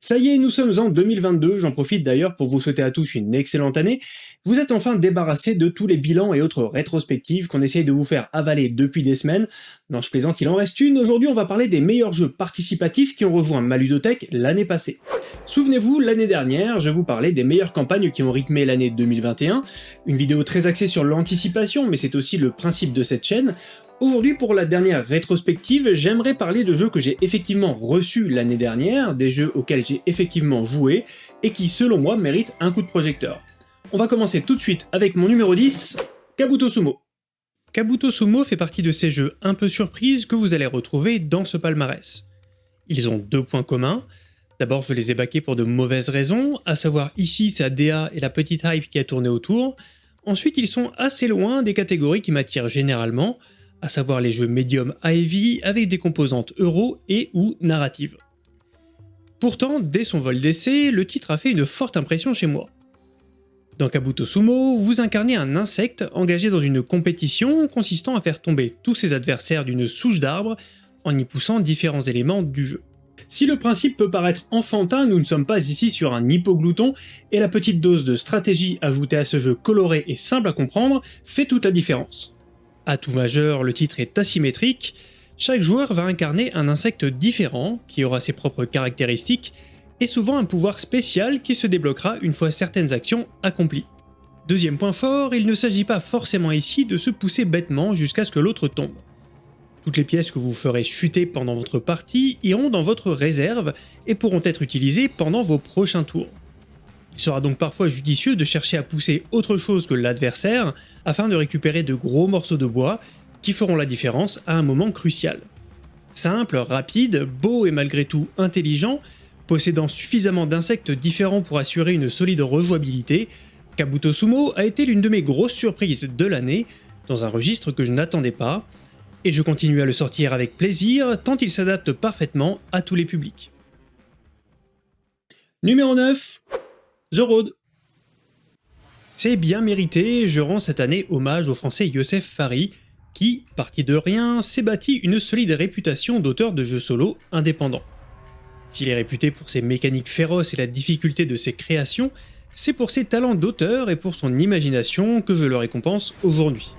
Ça y est, nous sommes en 2022, j'en profite d'ailleurs pour vous souhaiter à tous une excellente année. Vous êtes enfin débarrassés de tous les bilans et autres rétrospectives qu'on essaye de vous faire avaler depuis des semaines. Non, je plaisante qu'il en reste une, aujourd'hui on va parler des meilleurs jeux participatifs qui ont rejoint Maludothèque l'année passée. Souvenez-vous, l'année dernière, je vous parlais des meilleures campagnes qui ont rythmé l'année 2021, une vidéo très axée sur l'anticipation, mais c'est aussi le principe de cette chaîne, Aujourd'hui, pour la dernière rétrospective, j'aimerais parler de jeux que j'ai effectivement reçus l'année dernière, des jeux auxquels j'ai effectivement joué, et qui selon moi méritent un coup de projecteur. On va commencer tout de suite avec mon numéro 10, Kabuto Sumo. Kabuto Sumo fait partie de ces jeux un peu surprises que vous allez retrouver dans ce palmarès. Ils ont deux points communs. D'abord, je les ai baqués pour de mauvaises raisons, à savoir ici sa DA et la petite hype qui a tourné autour. Ensuite, ils sont assez loin des catégories qui m'attirent généralement, à savoir les jeux médium à heavy avec des composantes euro et ou narratives. Pourtant, dès son vol d'essai, le titre a fait une forte impression chez moi. Dans Kabuto Sumo, vous incarnez un insecte engagé dans une compétition consistant à faire tomber tous ses adversaires d'une souche d'arbre en y poussant différents éléments du jeu. Si le principe peut paraître enfantin, nous ne sommes pas ici sur un hypoglouton, et la petite dose de stratégie ajoutée à ce jeu coloré et simple à comprendre fait toute la différence. À tout majeur, le titre est asymétrique, chaque joueur va incarner un insecte différent, qui aura ses propres caractéristiques, et souvent un pouvoir spécial qui se débloquera une fois certaines actions accomplies. Deuxième point fort, il ne s'agit pas forcément ici de se pousser bêtement jusqu'à ce que l'autre tombe. Toutes les pièces que vous ferez chuter pendant votre partie iront dans votre réserve et pourront être utilisées pendant vos prochains tours. Il sera donc parfois judicieux de chercher à pousser autre chose que l'adversaire afin de récupérer de gros morceaux de bois qui feront la différence à un moment crucial. Simple, rapide, beau et malgré tout intelligent, possédant suffisamment d'insectes différents pour assurer une solide rejouabilité, Kabuto Sumo a été l'une de mes grosses surprises de l'année, dans un registre que je n'attendais pas, et je continue à le sortir avec plaisir tant il s'adapte parfaitement à tous les publics. Numéro 9 The Road. C'est bien mérité, je rends cette année hommage au français Youssef Fari, qui, parti de rien, s'est bâti une solide réputation d'auteur de jeux solo indépendants. S'il est réputé pour ses mécaniques féroces et la difficulté de ses créations, c'est pour ses talents d'auteur et pour son imagination que je le récompense aujourd'hui.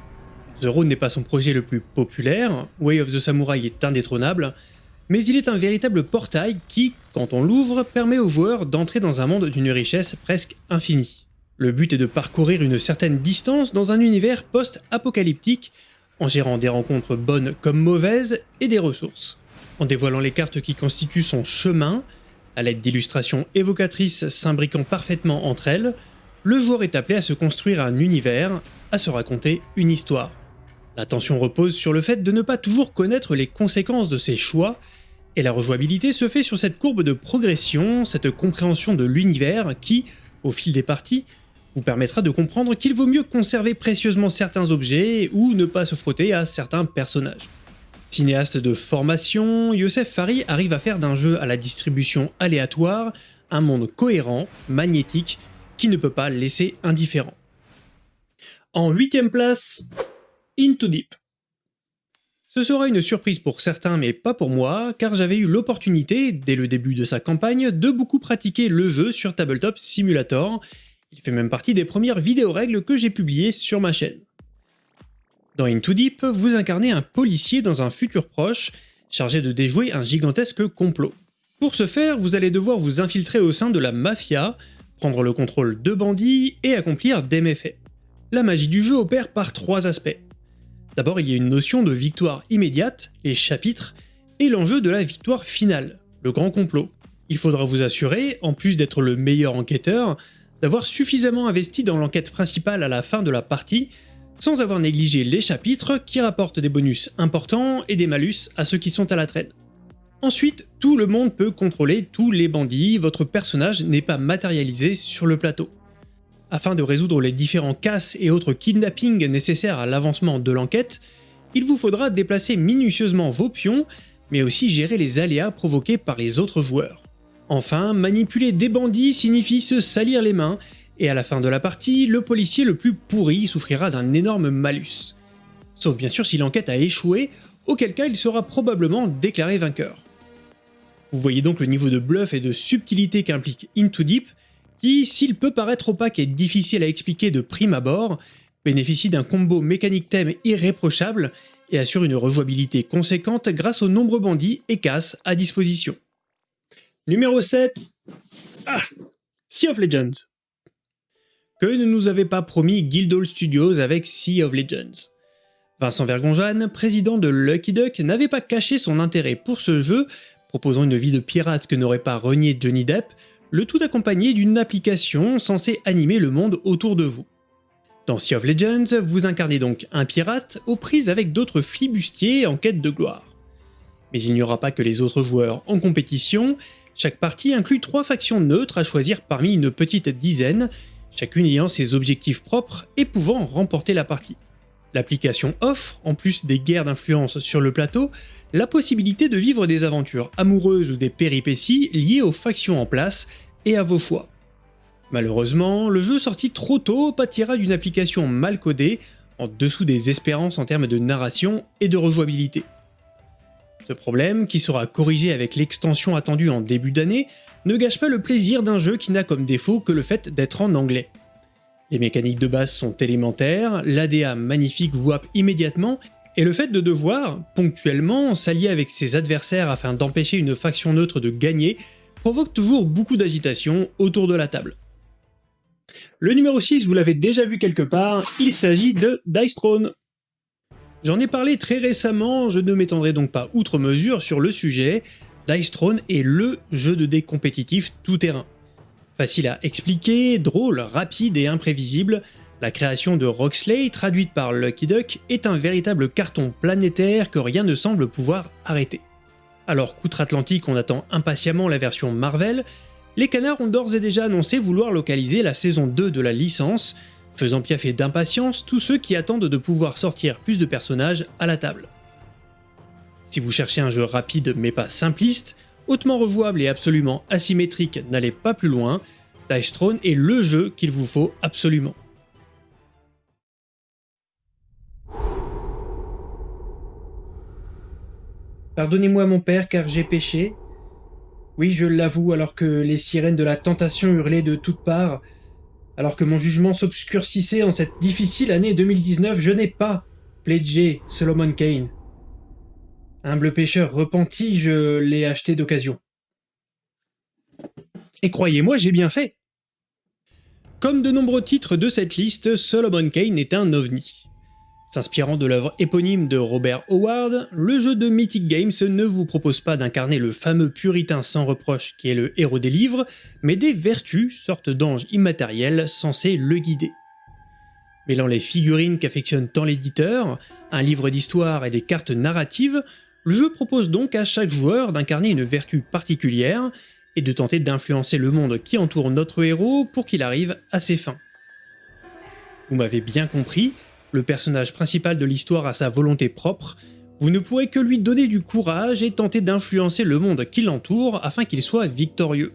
The Road n'est pas son projet le plus populaire, Way of the Samurai est indétrônable, mais il est un véritable portail qui, quand on l'ouvre, permet aux joueurs d'entrer dans un monde d'une richesse presque infinie. Le but est de parcourir une certaine distance dans un univers post-apocalyptique, en gérant des rencontres bonnes comme mauvaises et des ressources. En dévoilant les cartes qui constituent son chemin, à l'aide d'illustrations évocatrices s'imbriquant parfaitement entre elles, le joueur est appelé à se construire un univers, à se raconter une histoire. L'attention repose sur le fait de ne pas toujours connaître les conséquences de ses choix et la rejouabilité se fait sur cette courbe de progression, cette compréhension de l'univers qui, au fil des parties, vous permettra de comprendre qu'il vaut mieux conserver précieusement certains objets ou ne pas se frotter à certains personnages. Cinéaste de formation, Youssef Fari arrive à faire d'un jeu à la distribution aléatoire un monde cohérent, magnétique, qui ne peut pas laisser indifférent. En huitième place, Into Deep. Ce sera une surprise pour certains mais pas pour moi, car j'avais eu l'opportunité, dès le début de sa campagne, de beaucoup pratiquer le jeu sur Tabletop Simulator. Il fait même partie des premières vidéos règles que j'ai publiées sur ma chaîne. Dans Into Deep, vous incarnez un policier dans un futur proche, chargé de déjouer un gigantesque complot. Pour ce faire, vous allez devoir vous infiltrer au sein de la mafia, prendre le contrôle de bandits et accomplir des méfaits. La magie du jeu opère par trois aspects. D'abord, il y a une notion de victoire immédiate, les chapitres, et l'enjeu de la victoire finale, le grand complot. Il faudra vous assurer, en plus d'être le meilleur enquêteur, d'avoir suffisamment investi dans l'enquête principale à la fin de la partie, sans avoir négligé les chapitres qui rapportent des bonus importants et des malus à ceux qui sont à la traîne. Ensuite, tout le monde peut contrôler tous les bandits, votre personnage n'est pas matérialisé sur le plateau. Afin de résoudre les différents casses et autres kidnappings nécessaires à l'avancement de l'enquête, il vous faudra déplacer minutieusement vos pions, mais aussi gérer les aléas provoqués par les autres joueurs. Enfin, manipuler des bandits signifie se salir les mains, et à la fin de la partie, le policier le plus pourri souffrira d'un énorme malus. Sauf bien sûr si l'enquête a échoué, auquel cas il sera probablement déclaré vainqueur. Vous voyez donc le niveau de bluff et de subtilité qu'implique Into Deep, qui, s'il peut paraître opaque et difficile à expliquer de prime abord, bénéficie d'un combo mécanique thème irréprochable et assure une rejouabilité conséquente grâce aux nombreux bandits et casses à disposition. Numéro 7. Ah Sea of Legends. Que ne nous avait pas promis Guildhall Studios avec Sea of Legends Vincent Vergonjane, président de Lucky Duck, n'avait pas caché son intérêt pour ce jeu, proposant une vie de pirate que n'aurait pas renié Johnny Depp, le tout accompagné d'une application censée animer le monde autour de vous. Dans Sea of Legends, vous incarnez donc un pirate aux prises avec d'autres flibustiers en quête de gloire. Mais il n'y aura pas que les autres joueurs en compétition, chaque partie inclut trois factions neutres à choisir parmi une petite dizaine, chacune ayant ses objectifs propres et pouvant remporter la partie. L'application offre, en plus des guerres d'influence sur le plateau, la possibilité de vivre des aventures amoureuses ou des péripéties liées aux factions en place et à vos choix. Malheureusement, le jeu sorti trop tôt pâtira d'une application mal codée, en dessous des espérances en termes de narration et de rejouabilité. Ce problème, qui sera corrigé avec l'extension attendue en début d'année, ne gâche pas le plaisir d'un jeu qui n'a comme défaut que le fait d'être en anglais. Les mécaniques de base sont élémentaires, l'ADA magnifique vous happe immédiatement, et le fait de devoir, ponctuellement, s'allier avec ses adversaires afin d'empêcher une faction neutre de gagner, provoque toujours beaucoup d'agitation autour de la table. Le numéro 6, vous l'avez déjà vu quelque part, il s'agit de Dice Throne. J'en ai parlé très récemment, je ne m'étendrai donc pas outre mesure sur le sujet, Dice Throne est LE jeu de dés compétitif tout-terrain. Facile à expliquer, drôle, rapide et imprévisible, la création de Roxley, traduite par Lucky Duck, est un véritable carton planétaire que rien ne semble pouvoir arrêter. Alors qu'outre-Atlantique on attend impatiemment la version Marvel, les canards ont d'ores et déjà annoncé vouloir localiser la saison 2 de la licence, faisant piaffer d'impatience tous ceux qui attendent de pouvoir sortir plus de personnages à la table. Si vous cherchez un jeu rapide mais pas simpliste, hautement rejouable et absolument asymétrique, n'allez pas plus loin, Dice Throne est le jeu qu'il vous faut absolument. Pardonnez-moi mon père car j'ai péché. Oui, je l'avoue, alors que les sirènes de la tentation hurlaient de toutes parts, alors que mon jugement s'obscurcissait en cette difficile année 2019, je n'ai pas pledgé Solomon Kane. Humble pêcheur repenti, je l'ai acheté d'occasion. Et croyez-moi, j'ai bien fait Comme de nombreux titres de cette liste, Solomon Kane est un ovni. S'inspirant de l'œuvre éponyme de Robert Howard, le jeu de Mythic Games ne vous propose pas d'incarner le fameux puritain sans reproche qui est le héros des livres, mais des vertus, sorte d'anges immatériels censés le guider. Mêlant les figurines qu'affectionne tant l'éditeur, un livre d'histoire et des cartes narratives, le jeu propose donc à chaque joueur d'incarner une vertu particulière et de tenter d'influencer le monde qui entoure notre héros pour qu'il arrive à ses fins. Vous m'avez bien compris, le personnage principal de l'histoire a sa volonté propre, vous ne pourrez que lui donner du courage et tenter d'influencer le monde qui l'entoure afin qu'il soit victorieux.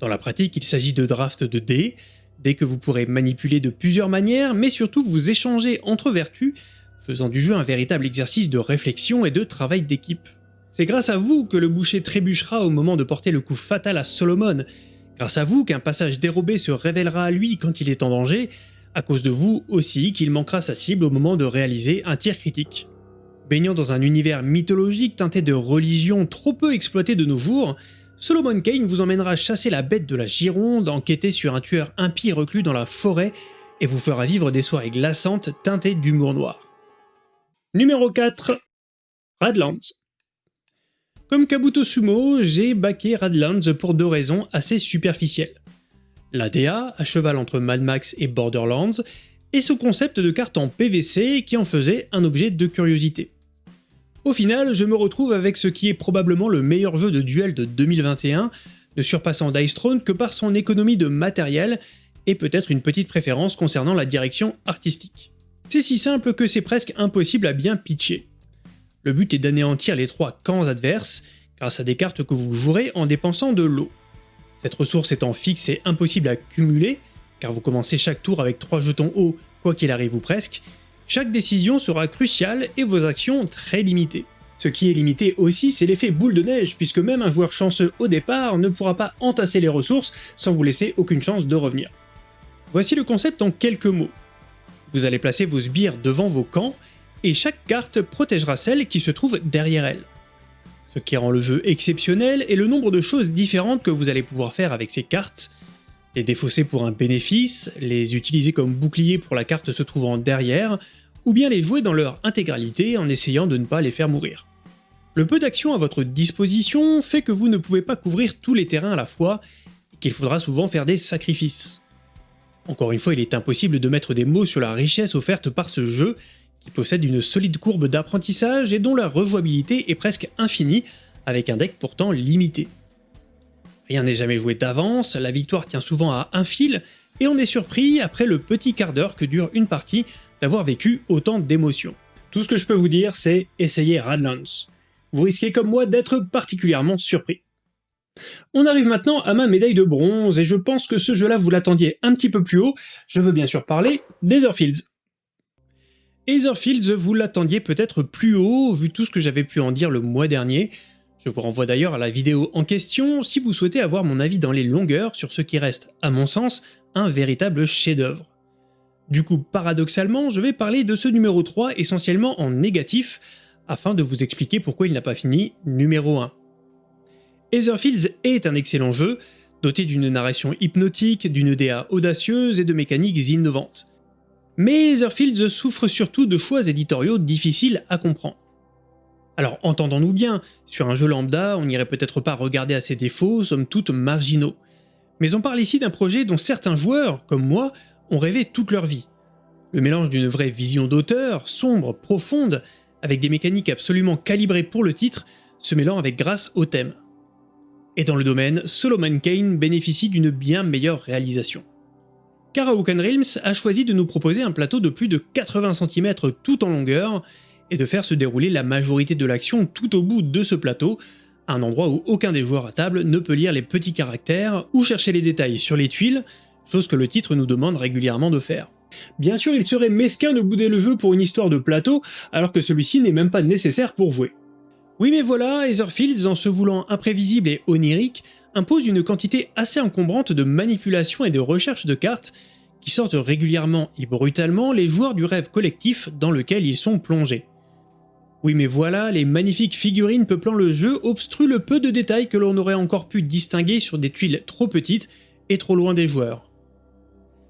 Dans la pratique, il s'agit de draft de dés, dès que vous pourrez manipuler de plusieurs manières, mais surtout vous échanger entre vertus faisant du jeu un véritable exercice de réflexion et de travail d'équipe. C'est grâce à vous que le boucher trébuchera au moment de porter le coup fatal à Solomon, grâce à vous qu'un passage dérobé se révélera à lui quand il est en danger, à cause de vous aussi qu'il manquera sa cible au moment de réaliser un tir critique. Baignant dans un univers mythologique teinté de religion trop peu exploité de nos jours, Solomon Kane vous emmènera chasser la bête de la Gironde, enquêter sur un tueur impie reclus dans la forêt, et vous fera vivre des soirées glaçantes teintées d'humour noir. Numéro 4. Radlands. Comme Kabuto Sumo, j'ai baqué Radlands pour deux raisons assez superficielles. L'ADA, à cheval entre Mad Max et Borderlands, et ce concept de carte en PVC qui en faisait un objet de curiosité. Au final, je me retrouve avec ce qui est probablement le meilleur jeu de duel de 2021, ne surpassant Dice Throne que par son économie de matériel et peut-être une petite préférence concernant la direction artistique. C'est si simple que c'est presque impossible à bien pitcher. Le but est d'anéantir les trois camps adverses grâce à des cartes que vous jouerez en dépensant de l'eau. Cette ressource étant fixe et impossible à cumuler, car vous commencez chaque tour avec 3 jetons eau, quoi qu'il arrive ou presque, chaque décision sera cruciale et vos actions très limitées. Ce qui est limité aussi, c'est l'effet boule de neige, puisque même un joueur chanceux au départ ne pourra pas entasser les ressources sans vous laisser aucune chance de revenir. Voici le concept en quelques mots. Vous allez placer vos sbires devant vos camps, et chaque carte protégera celle qui se trouve derrière elle. Ce qui rend le jeu exceptionnel est le nombre de choses différentes que vous allez pouvoir faire avec ces cartes, les défausser pour un bénéfice, les utiliser comme bouclier pour la carte se trouvant derrière, ou bien les jouer dans leur intégralité en essayant de ne pas les faire mourir. Le peu d'action à votre disposition fait que vous ne pouvez pas couvrir tous les terrains à la fois, et qu'il faudra souvent faire des sacrifices. Encore une fois, il est impossible de mettre des mots sur la richesse offerte par ce jeu, qui possède une solide courbe d'apprentissage et dont la rejouabilité est presque infinie, avec un deck pourtant limité. Rien n'est jamais joué d'avance, la victoire tient souvent à un fil, et on est surpris, après le petit quart d'heure que dure une partie, d'avoir vécu autant d'émotions. Tout ce que je peux vous dire, c'est essayez Radlands. Vous risquez comme moi d'être particulièrement surpris. On arrive maintenant à ma médaille de bronze, et je pense que ce jeu-là vous l'attendiez un petit peu plus haut, je veux bien sûr parler d'Etherfields. Etherfields, vous l'attendiez peut-être plus haut, vu tout ce que j'avais pu en dire le mois dernier. Je vous renvoie d'ailleurs à la vidéo en question si vous souhaitez avoir mon avis dans les longueurs sur ce qui reste, à mon sens, un véritable chef-d'œuvre. Du coup, paradoxalement, je vais parler de ce numéro 3 essentiellement en négatif, afin de vous expliquer pourquoi il n'a pas fini numéro 1. Etherfields est un excellent jeu, doté d'une narration hypnotique, d'une DA audacieuse et de mécaniques innovantes. Mais Etherfields souffre surtout de choix éditoriaux difficiles à comprendre. Alors entendons-nous bien, sur un jeu lambda, on n'irait peut-être pas regarder à ses défauts, somme toute marginaux. Mais on parle ici d'un projet dont certains joueurs, comme moi, ont rêvé toute leur vie. Le mélange d'une vraie vision d'auteur, sombre, profonde, avec des mécaniques absolument calibrées pour le titre, se mêlant avec grâce au thème. Et dans le domaine, Solomon Kane bénéficie d'une bien meilleure réalisation. Karaoken Realms a choisi de nous proposer un plateau de plus de 80 cm tout en longueur, et de faire se dérouler la majorité de l'action tout au bout de ce plateau, un endroit où aucun des joueurs à table ne peut lire les petits caractères ou chercher les détails sur les tuiles, chose que le titre nous demande régulièrement de faire. Bien sûr, il serait mesquin de bouder le jeu pour une histoire de plateau, alors que celui-ci n'est même pas nécessaire pour jouer. Oui mais voilà, Etherfields, en se voulant imprévisible et onirique, impose une quantité assez encombrante de manipulation et de recherche de cartes qui sortent régulièrement et brutalement les joueurs du rêve collectif dans lequel ils sont plongés. Oui mais voilà, les magnifiques figurines peuplant le jeu obstruent le peu de détails que l'on aurait encore pu distinguer sur des tuiles trop petites et trop loin des joueurs.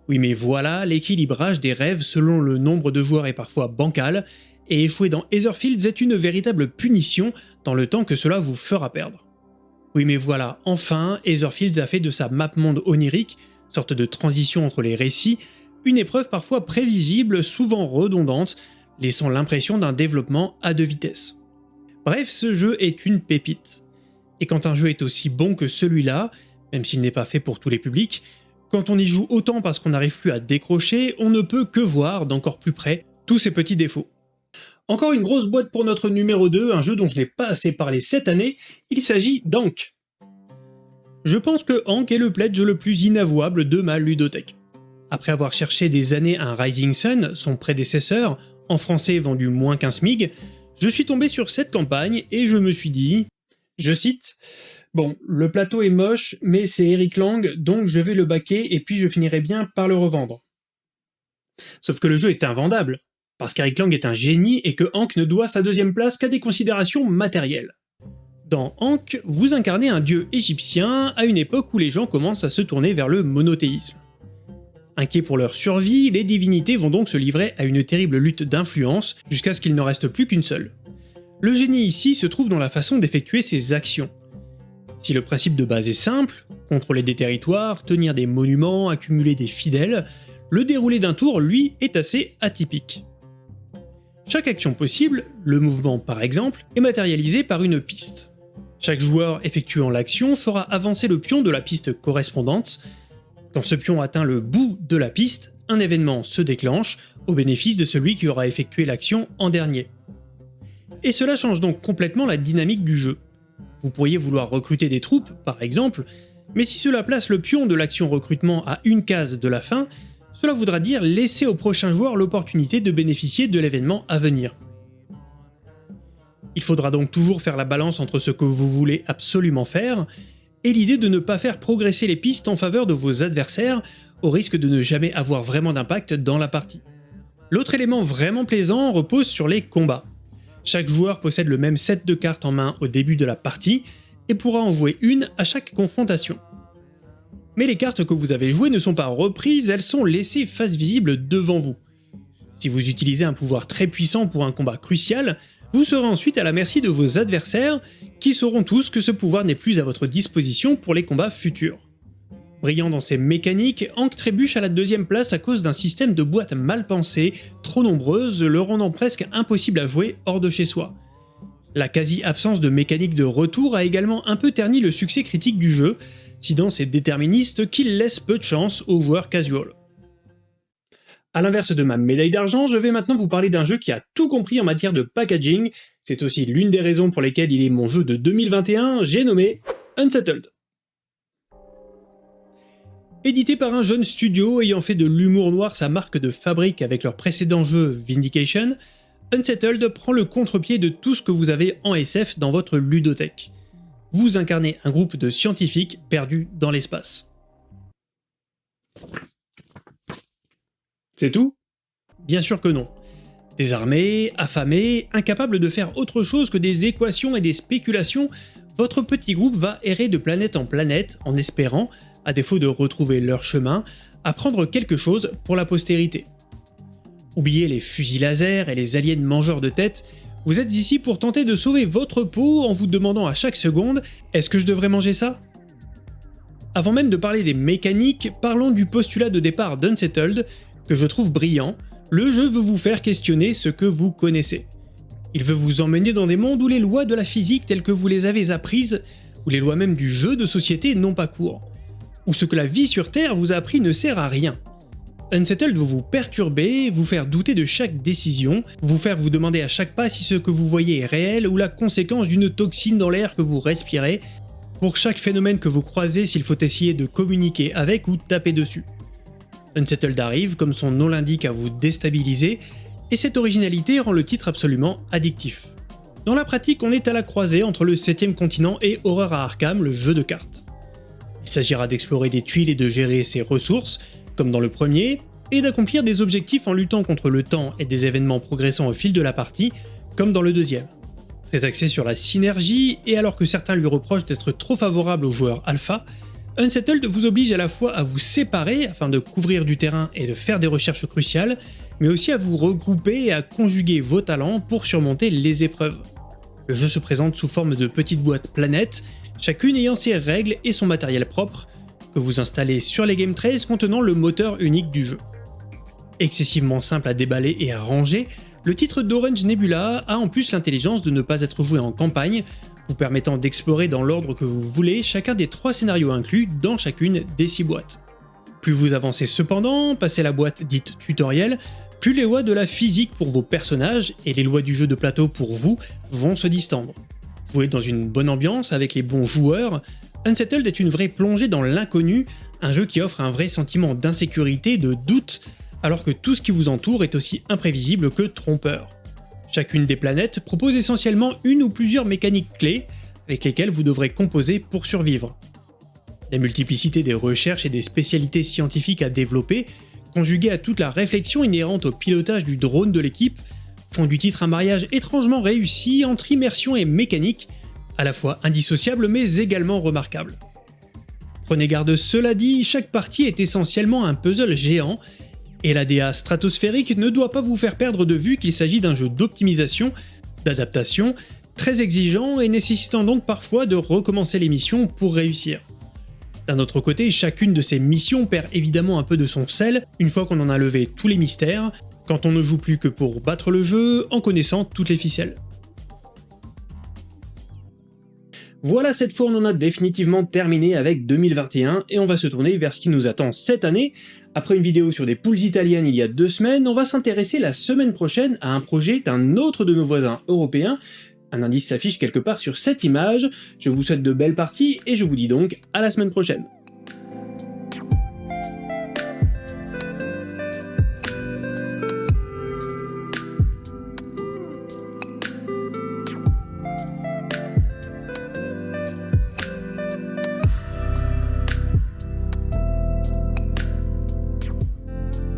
Oui mais voilà, l'équilibrage des rêves selon le nombre de joueurs est parfois bancal, et échouer dans Etherfields est une véritable punition dans le temps que cela vous fera perdre. Oui mais voilà, enfin, Etherfields a fait de sa map monde onirique, sorte de transition entre les récits, une épreuve parfois prévisible, souvent redondante, laissant l'impression d'un développement à deux vitesses. Bref, ce jeu est une pépite. Et quand un jeu est aussi bon que celui-là, même s'il n'est pas fait pour tous les publics, quand on y joue autant parce qu'on n'arrive plus à décrocher, on ne peut que voir d'encore plus près tous ces petits défauts. Encore une grosse boîte pour notre numéro 2, un jeu dont je n'ai pas assez parlé cette année, il s'agit d'Ank. Je pense que Ank est le pledge le plus inavouable de ma ludothèque. Après avoir cherché des années un Rising Sun, son prédécesseur, en français vendu moins qu'un SMIG, je suis tombé sur cette campagne et je me suis dit, je cite, Bon, le plateau est moche, mais c'est Eric Lang, donc je vais le baquer et puis je finirai bien par le revendre. Sauf que le jeu est invendable, parce qu'Eric Lang est un génie et que Hank ne doit sa deuxième place qu'à des considérations matérielles. Dans Hank, vous incarnez un dieu égyptien à une époque où les gens commencent à se tourner vers le monothéisme. Inquiets pour leur survie, les divinités vont donc se livrer à une terrible lutte d'influence jusqu'à ce qu'il n'en reste plus qu'une seule. Le génie ici se trouve dans la façon d'effectuer ses actions. Si le principe de base est simple, contrôler des territoires, tenir des monuments, accumuler des fidèles, le déroulé d'un tour, lui, est assez atypique. Chaque action possible, le mouvement par exemple, est matérialisé par une piste. Chaque joueur effectuant l'action fera avancer le pion de la piste correspondante, quand ce pion atteint le bout de la piste, un événement se déclenche au bénéfice de celui qui aura effectué l'action en dernier. Et cela change donc complètement la dynamique du jeu. Vous pourriez vouloir recruter des troupes, par exemple, mais si cela place le pion de l'action recrutement à une case de la fin, cela voudra dire laisser au prochain joueur l'opportunité de bénéficier de l'événement à venir. Il faudra donc toujours faire la balance entre ce que vous voulez absolument faire et l'idée de ne pas faire progresser les pistes en faveur de vos adversaires au risque de ne jamais avoir vraiment d'impact dans la partie. L'autre élément vraiment plaisant repose sur les combats. Chaque joueur possède le même set de cartes en main au début de la partie et pourra en jouer une à chaque confrontation. Mais les cartes que vous avez jouées ne sont pas reprises, elles sont laissées face visible devant vous. Si vous utilisez un pouvoir très puissant pour un combat crucial, vous serez ensuite à la merci de vos adversaires, qui sauront tous que ce pouvoir n'est plus à votre disposition pour les combats futurs. Brillant dans ses mécaniques, Hank trébuche à la deuxième place à cause d'un système de boîtes mal pensé, trop nombreuses, le rendant presque impossible à jouer hors de chez soi. La quasi-absence de mécanique de retour a également un peu terni le succès critique du jeu, si dans est déterministe qu'il laisse peu de chance aux joueurs casual. A l'inverse de ma médaille d'argent, je vais maintenant vous parler d'un jeu qui a tout compris en matière de packaging, c'est aussi l'une des raisons pour lesquelles il est mon jeu de 2021, j'ai nommé Unsettled. Édité par un jeune studio ayant fait de l'humour noir sa marque de fabrique avec leur précédent jeu Vindication, Unsettled prend le contre-pied de tout ce que vous avez en SF dans votre ludothèque. Vous incarnez un groupe de scientifiques perdus dans l'espace. C'est tout? Bien sûr que non. Désarmé, affamé, incapable de faire autre chose que des équations et des spéculations, votre petit groupe va errer de planète en planète en espérant, à défaut de retrouver leur chemin, apprendre quelque chose pour la postérité. Oubliez les fusils laser et les aliens mangeurs de tête, vous êtes ici pour tenter de sauver votre peau en vous demandant à chaque seconde « est-ce que je devrais manger ça ?» Avant même de parler des mécaniques, parlons du postulat de départ d'Unsettled, que je trouve brillant. Le jeu veut vous faire questionner ce que vous connaissez. Il veut vous emmener dans des mondes où les lois de la physique telles que vous les avez apprises, où les lois même du jeu de société n'ont pas cours où ce que la vie sur Terre vous a appris ne sert à rien. Unsettled veut vous perturber, vous faire douter de chaque décision, vous faire vous demander à chaque pas si ce que vous voyez est réel ou la conséquence d'une toxine dans l'air que vous respirez, pour chaque phénomène que vous croisez s'il faut essayer de communiquer avec ou taper dessus. Unsettled arrive, comme son nom l'indique, à vous déstabiliser, et cette originalité rend le titre absolument addictif. Dans la pratique, on est à la croisée entre le 7ème continent et Horror à Arkham, le jeu de cartes. Il s'agira d'explorer des tuiles et de gérer ses ressources, comme dans le premier, et d'accomplir des objectifs en luttant contre le temps et des événements progressant au fil de la partie, comme dans le deuxième. Très axé sur la synergie, et alors que certains lui reprochent d'être trop favorable aux joueurs alpha, Unsettled vous oblige à la fois à vous séparer afin de couvrir du terrain et de faire des recherches cruciales, mais aussi à vous regrouper et à conjuguer vos talents pour surmonter les épreuves. Le jeu se présente sous forme de petites boîtes planètes chacune ayant ses règles et son matériel propre, que vous installez sur les Game Trays contenant le moteur unique du jeu. Excessivement simple à déballer et à ranger, le titre d'Orange Nebula a en plus l'intelligence de ne pas être joué en campagne, vous permettant d'explorer dans l'ordre que vous voulez chacun des trois scénarios inclus dans chacune des six boîtes. Plus vous avancez cependant, passez la boîte dite tutoriel, plus les lois de la physique pour vos personnages et les lois du jeu de plateau pour vous vont se distendre. Jouer dans une bonne ambiance avec les bons joueurs, Unsettled est une vraie plongée dans l'inconnu, un jeu qui offre un vrai sentiment d'insécurité, de doute, alors que tout ce qui vous entoure est aussi imprévisible que trompeur. Chacune des planètes propose essentiellement une ou plusieurs mécaniques clés avec lesquelles vous devrez composer pour survivre. La multiplicité des recherches et des spécialités scientifiques à développer, conjuguée à toute la réflexion inhérente au pilotage du drone de l'équipe, font du titre un mariage étrangement réussi entre immersion et mécanique, à la fois indissociable mais également remarquable. Prenez garde, cela dit, chaque partie est essentiellement un puzzle géant, et la DA stratosphérique ne doit pas vous faire perdre de vue qu'il s'agit d'un jeu d'optimisation, d'adaptation, très exigeant et nécessitant donc parfois de recommencer les missions pour réussir. D'un autre côté, chacune de ces missions perd évidemment un peu de son sel une fois qu'on en a levé tous les mystères, quand on ne joue plus que pour battre le jeu en connaissant toutes les ficelles. Voilà, cette fois on en a définitivement terminé avec 2021 et on va se tourner vers ce qui nous attend cette année. Après une vidéo sur des poules italiennes il y a deux semaines, on va s'intéresser la semaine prochaine à un projet d'un autre de nos voisins européens. Un indice s'affiche quelque part sur cette image. Je vous souhaite de belles parties et je vous dis donc à la semaine prochaine.